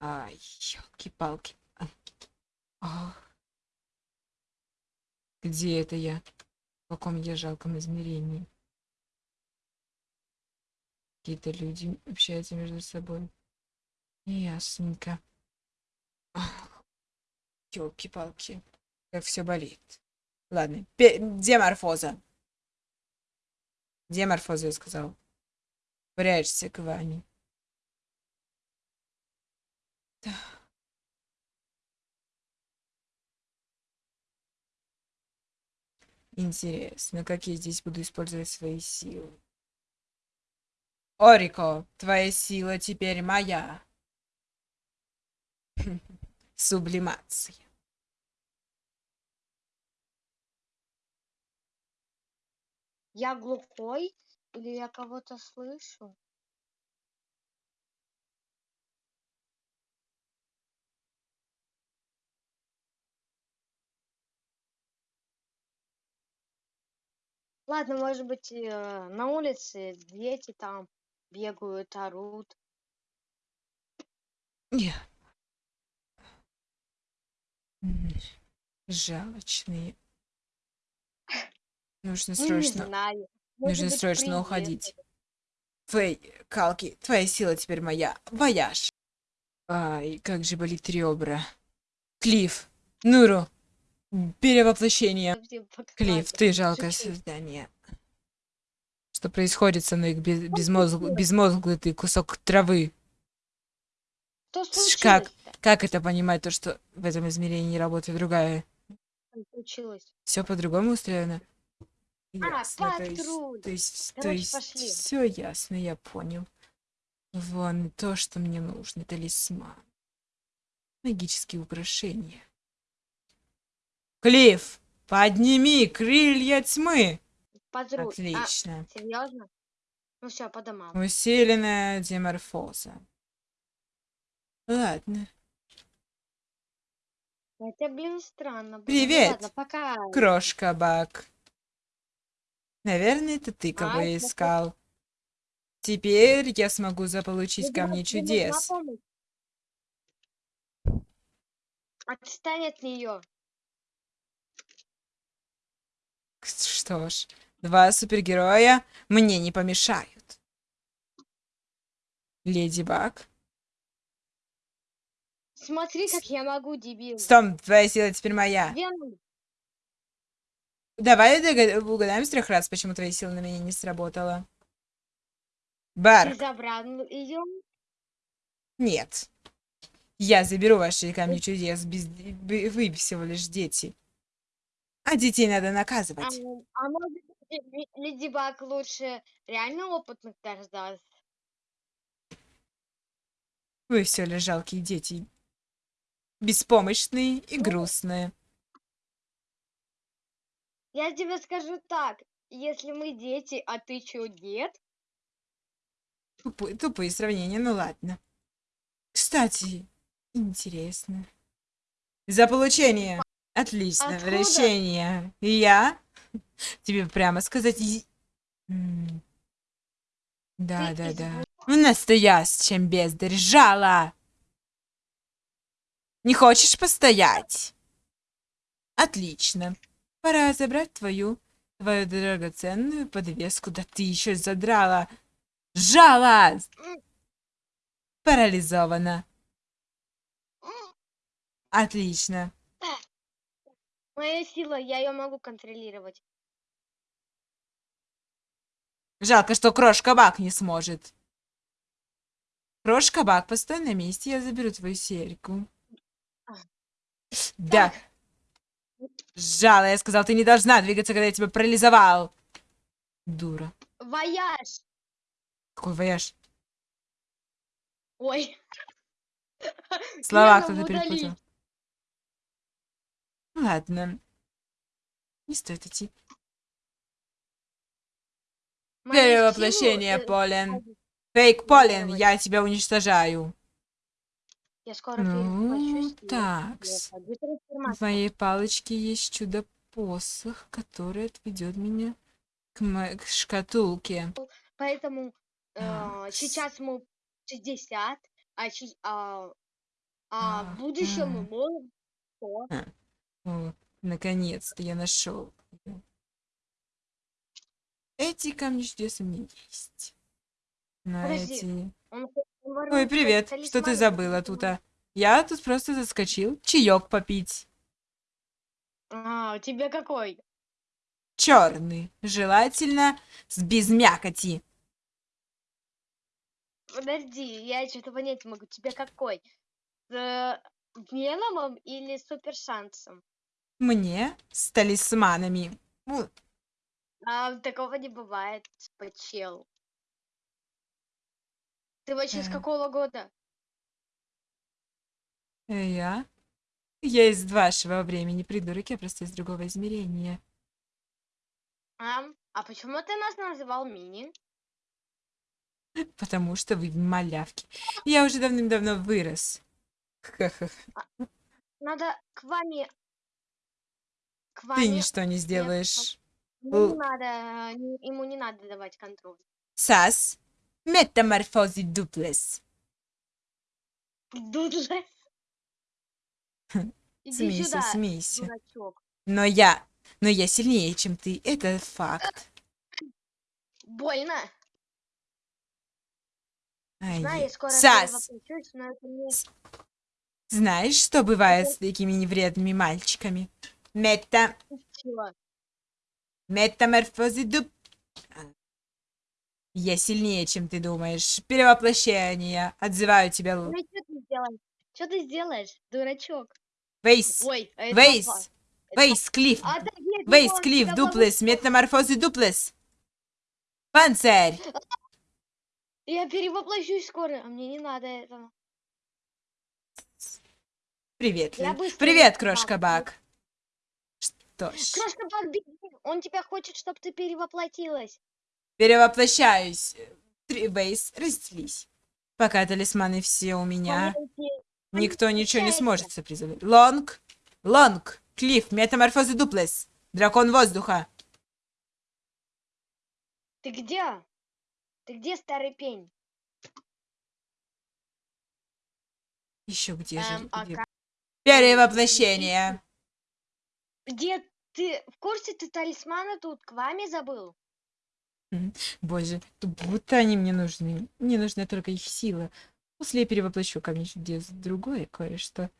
Ай, елки-палки. А. Где это я? В каком я жалком измерении? Какие-то люди общаются между собой. Ясненько. Елки-палки. Как все болит. Ладно. Пе деморфоза. Деморфоза, я сказал. Прячься к Ване. Интересно, как я здесь буду использовать свои силы? Орико, твоя сила теперь моя. Сублимация. Я глухой или я кого-то слышу? Ладно, может быть, э, на улице дети там бегают, орут. Не. Жалочные. Нужно Ну, срочно. Может нужно быть, срочно уходить. Фэй, Калки, твоя сила теперь моя. Вояж. Ай, как же болит ребра. Клифф, Нуру, перевоплощение. Клифф, ты жалкое создание. Что происходит со мной, без, безмозг- случилось? безмозглый ты кусок травы? Как, как это понимать, то, что в этом измерении работает другая? Все по-другому устроено? А, Ясно, то есть, то есть, то Короче, есть, пошли. все ясно, я понял. Вон то, что мне нужно, талисман. Магические украшения. Клифф, подними крылья тьмы! Патруль. А, Отлично. серьезно? Ну все, по домам. Усиленная деморфоза. Ладно. Это, блин, странно. было. Ну Привет, ладно, пока. Крошка Бак. Наверное, это ты кого А, я это искал. Теперь я смогу заполучить Тебе- камни чудес. Отстань от нее. Что ж, два супергероя мне не помешают. Леди Баг. Смотри, как я могу, дебил. Стоп, твоя сила теперь моя. Веном. Давай угадаем с трех раз, почему твоя сила на меня не сработала. Ты Барк. забрал ее. Нет. Я заберу ваши камни чудес. Без... Вы всего лишь дети. А детей надо А, наказывать. а может быть, Ле- Леди Баг лучше реально опытных дождаться? Вы все лишь жалкие дети. Беспомощные и Ну, грустные. Я тебе скажу так. Если мы дети, а ты чё, дед? Тупые, тупые сравнения, ну ладно. Кстати, интересно. За получение. Отлично, Откуда? вращение. Я тебе прямо сказать... Да, Ты да, из да. Настоящим бездарь. Жало. Не хочешь постоять? Отлично. Пора забрать твою, твою драгоценную подвеску. Да ты еще задрала. Жало! М, Парализована. Отлично. Моя сила, я ее могу контролировать. Жалко, что Крошка Бак не сможет. Крошка Бак, постой на месте, я заберу твою серьгу. А. Да. Жало, я сказал, ты не должна двигаться, когда я тебя парализовал. Дура. Вояж! Какой вояж? Ой. Слова кто-то перепутал. Ладно. Не стоит идти. Перевоплощение, силу, э, Полен. сразу Фейк Полен, контролировать. я тебя уничтожаю. Я скоро Ну, пойду В моей палочке есть чудо-посох, который отведет меня к, к шкатулке. Поэтому э, сейчас мы 60, а, а А в будущем мы можем что? О, наконец-то я нашел. Эти камни чудес у меня есть. На Подожди, эти... Он Ой, привет. тали- Что ты талисман, забыла тут? а? Я тут просто заскочил. Чаек попить. А, у тебя какой? Черный. Желательно с без мякоти. Подожди, я что-то понять могу. Тебе какой? С э, Веномом или Супер Шансом? Мне с талисманами. Ну, А такого не бывает, почел. Ты вообще с Э. какого года? э, Я? Я из вашего времени, придурок, я просто из другого измерения. А, а почему ты нас называл Мини? Потому что вы малявки. Я уже давным-давно вырос. Ха-ха. Надо к вами... Ты ничто не сделаешь. Ему не надо, ему не надо давать контроль. Сас. Метаморфози дуплес. Дудлес. Иди Смейся, сюда, смейся. дурачок. Но я... Но я сильнее, чем ты. Это факт. Больно. Ай, Знаю, я скоро Сас, не... знаешь, что бывает с такими невредными мальчиками? Мета... Чего? Метаморфози дуп... Я сильнее, чем ты думаешь. Перевоплощение. Отзываю тебя. Л- и что ты сделаешь? Что ты сделаешь, дурачок? Вейс. Ой, а Вейс. Вейс, Клифф. От Вейс, Клифф, дуплес, метаморфозы дуплес. Панцирь. Я перевоплощусь скоро, а мне не надо этого. Привет, Привет, крошка. Бак. Что ж, Крошка Баг, беги. Он тебя хочет, чтобы ты перевоплотилась. перевоплощаюсь. Три, Вейс, разделись. Пока талисманы все у меня, никто ничего не сможет сопризывать. Лонг, Лонг, Клифф, метаморфозы дуплес. Дракон воздуха. Ты где? Ты где, старый пень? Еще где Эм, же? а где? как- Перевоплощение. Где ты? В курсе ты талисмана тут к вами забыл? Боже, как будто они мне нужны. Мне нужна только их сила. После я перевоплощу камень чудес в другое кое-что.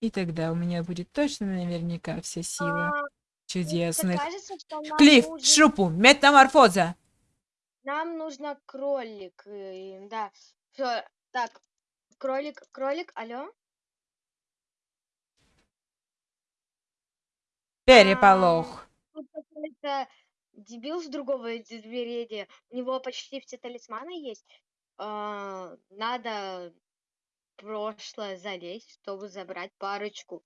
И тогда у меня будет точно наверняка вся сила А, мне чудесных. кажется, что нам Клифф, нужен- шупу, метаморфоза. Нам нужно кролик. э, Да. Всё, Так, кролик, кролик, алло? Переполох. Тут какой-то дебил с другого измерения. У него почти все талисманы есть. А, Надо прошлое залезть, чтобы забрать парочку.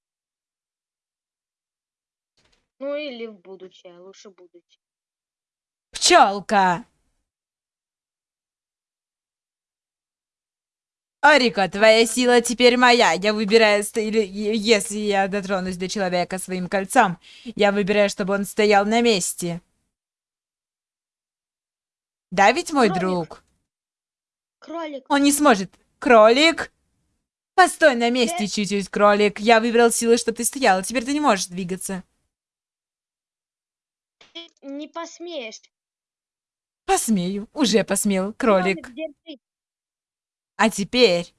Ну или в будущее, лучше будущее. Пчелка. Арика, твоя сила теперь моя. Я выбираю, или если я дотронусь до человека своим кольцом, я выбираю, чтобы он стоял на месте. Да ведь, мой Кролик. друг? Кролик, Он не сможет. Кролик? Постой на месте чуть-чуть, кролик. Я выбрал силы, чтобы ты стояла. Теперь ты не можешь двигаться. ты не посмеешь. Посмею. Уже посмел, кролик. держи. А теперь...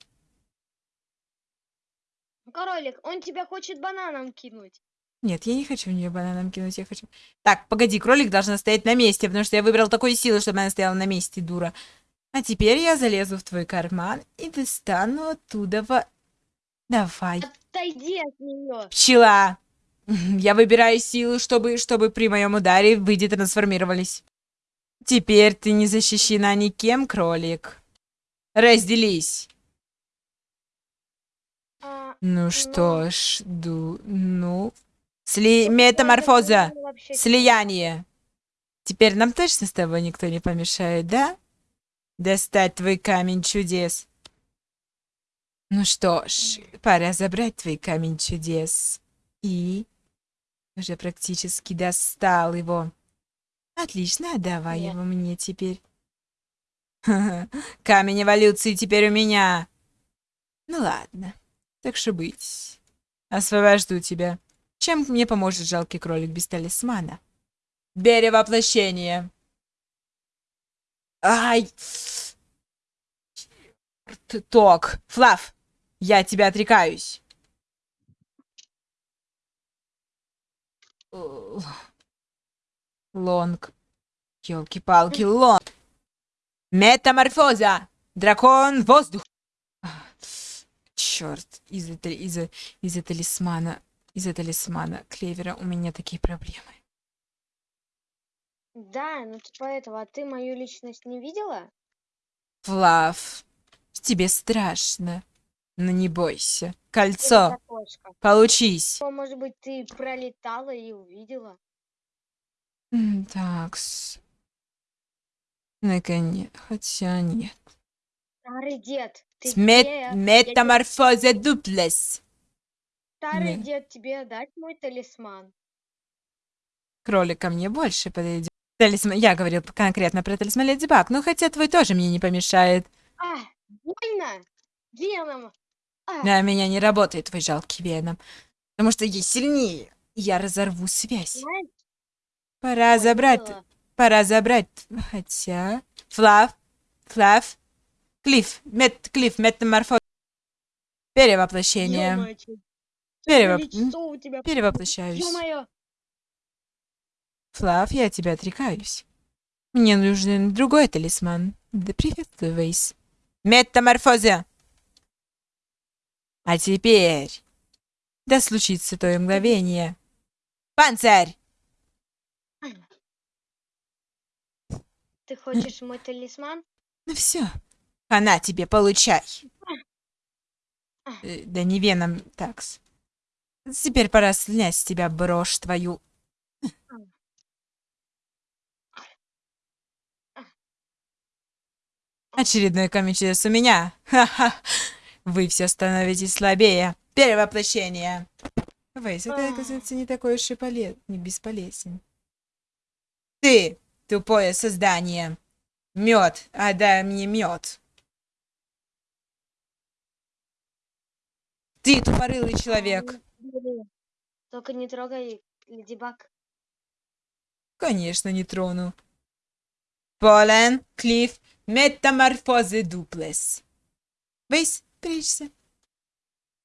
Кролик, он тебя хочет бананом кинуть. Нет, я не хочу в нее бананом кинуть, я хочу... Так, погоди, кролик должна стоять на месте, потому что я выбрал такую силу, чтобы она стояла на месте, дура. А теперь я залезу в твой карман и достану оттуда во... Давай. Отойди от нее. Пчела! Я выбираю силу, чтобы, чтобы при моем ударе выйди трансформировались. Теперь ты не защищена никем, кролик. Разделись. Ну что ж, ду... Ну... Сли... Метаморфоза! Слияние. Теперь нам точно с тобой никто не помешает, да? Достать твой камень чудес. Ну что ж, пора забрать твой камень чудес. И... Уже практически достал его. Отлично, отдавай Нет. его мне теперь. Камень эволюции теперь у меня. Ну ладно. Так что быть. Освобожду тебя. Чем мне поможет жалкий кролик без талисмана? Перевоплощение. Ай! Т- Ток. Флав, я тебя отрекаюсь. Лонг. Ёлки-палки, лонг. Метаморфоза. Дракон воздух. Черт, из-за из-за из-за талисмана, из-за талисмана клевера у меня такие проблемы. Да, ну типа этого, а ты мою личность не видела? Флав, тебе страшно. Но не бойся. Кольцо, получись. Может быть, ты пролетала и увидела? М, Такс. Наконец. Хотя нет. Старый дед, ты Мет- где? Метаморфоза дуплес. Старый Не. дед, тебе отдать мой талисман? Кролик ко мне больше подойдет. Талисман. Я говорил конкретно про талисман Леди Баг, но хотя твой тоже мне не помешает. А, больно! Веном! А, На меня не работает твой жалкий веном. Потому что я сильнее. Я разорву связь. Пора забрать. поняла. Пора забрать. Хотя. Флав. Флав. Клифф. Мет. Клифф. Метаморфоз. Перевоплощение. Перевоп-. Перевоплощаюсь. Флав, я тебя отрекаюсь. Мне нужен другой талисман. Да приветствую, Вейс. Метаморфоза. А теперь... Да случится то мгновение. Панцирь! Ты хочешь мой талисман? Ну все. Она тебе, получай. Э, Да не веном, такс. Теперь пора снять с тебя брошь твою. Очередной камень чудес у меня. Ха-ха. Вы все становитесь слабее. Перевоплощение. Вейс, это, оказывается, не такой уж и полез... не бесполезен. Ты, тупое создание. Мед, отдай мне мед. Ты тупорылый человек. Только не трогай Леди Баг. Конечно, не трону. Полен, Клифф, метаморфозы дуплес. Вейс, прячься.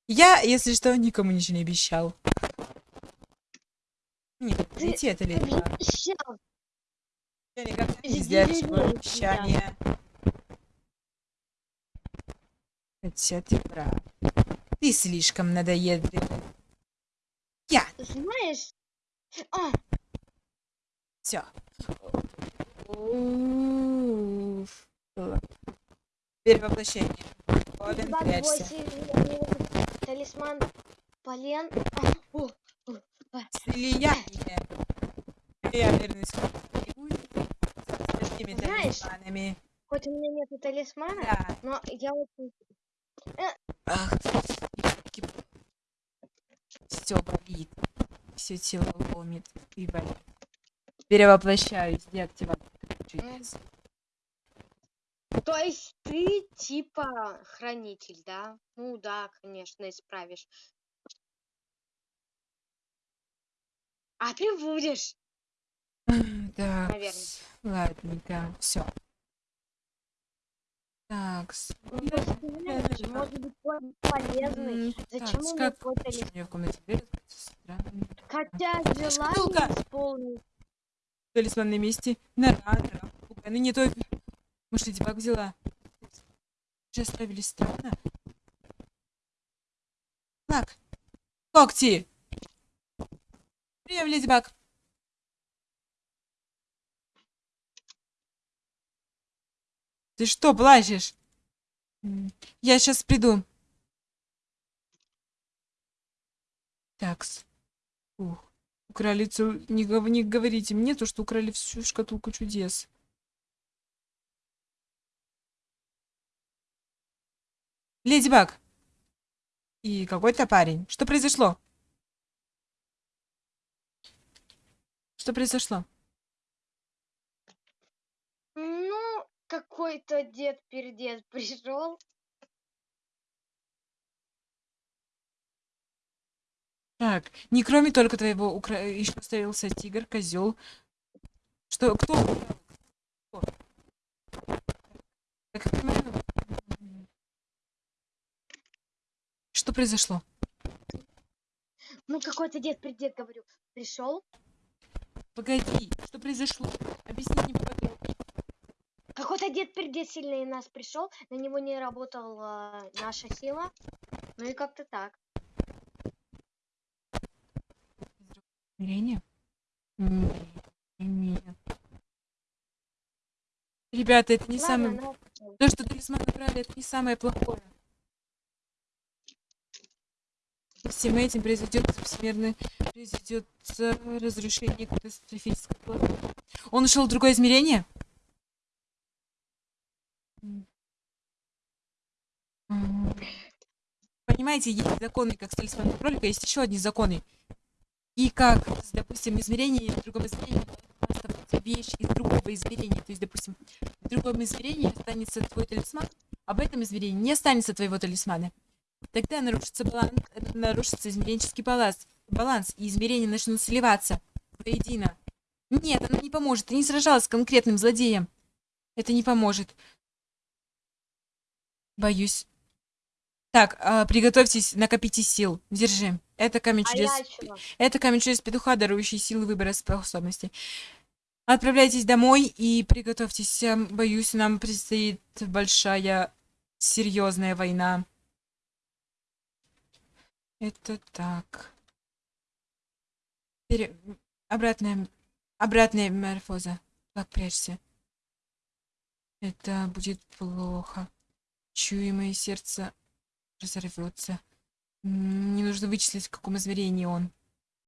Я, если что, никому ничего не обещал. Нет, Ты это ли так? Никогда не сдерживаю обещания. Хотя ты слишком надоедливый. Я, Знаешь? А, все. Перевоплощение. Полен, прячься. 8, талисман Полен. А. Слияние. Я вернусь к нибудь с такими Знаешь, талисманами. Хоть у меня нету талисмана, Да. но я очень... Ах, все болит. Все тело ломит и болит. Перевоплощаюсь. Деактивация чудес. То есть ты типа хранитель, да? Ну да, конечно, исправишь. А ты будешь, Так, наверное. ладненько. Все. Так, Ну, может быть, полезный. Зачем у меня в комнате дверь открыта? Странно. Хотя желание исполнить. Талисман на месте. Нора. Ну не только. Может, Леди Баг взяла? Уже оставили странно. Так. Когти! Прием, Леди Баг. Ты что, плачешь? Я сейчас приду. Такс. Ух. Украли цел... Не, не говорите мне то, что украли всю шкатулку чудес. Леди Баг. И какой-то парень. Что произошло? Что произошло? Ну, какой-то дед-пердед пришел. Так, не кроме только твоего укра... еще оставился тигр, козел. Что, кто? Кто? Так, я понимаю, м, Что произошло? Ну, какой-то дед, предед, говорю, пришел. Погоди, что произошло? Объясни мне. Какой-то дед, предед сильный нас пришел. На него не работала наша сила. Ну и как-то так. Измерение? Нет, нет. Ребята, это не Ладно, самое... ну, То, что талисман убрали, это не самое плохое. Всем этим произойдет всемирное произойдет э, разрушение катастрофического. Он ушел в другое измерение? М. М. Понимаете, есть законы, как с талисманом кролика, есть еще одни законы. И как, допустим, измерение в другом измерении вещь из другого измерения. То есть, допустим, в другом измерении останется твой талисман, а в этом измерении не останется твоего талисмана. Тогда нарушится баланс, нарушится измеренческий баланс, баланс, и измерения начнут сливаться воедино. Нет, оно не поможет. Ты не сражалась с конкретным злодеем. Это не поможет. Боюсь. Так, а, приготовьтесь, накопите сил. Держи. Это камень а чудес. чего? Это камень чудес петуха, дарующий силы выбора способностей. Отправляйтесь домой и приготовьтесь. эм, Боюсь, нам предстоит большая, серьезная война. Это так. Пере- Обратная, обратная морфоза. Так, прячься. Это будет плохо. Чую, мое сердце разорвется. М, Мне нужно вычислить, в каком измерении он.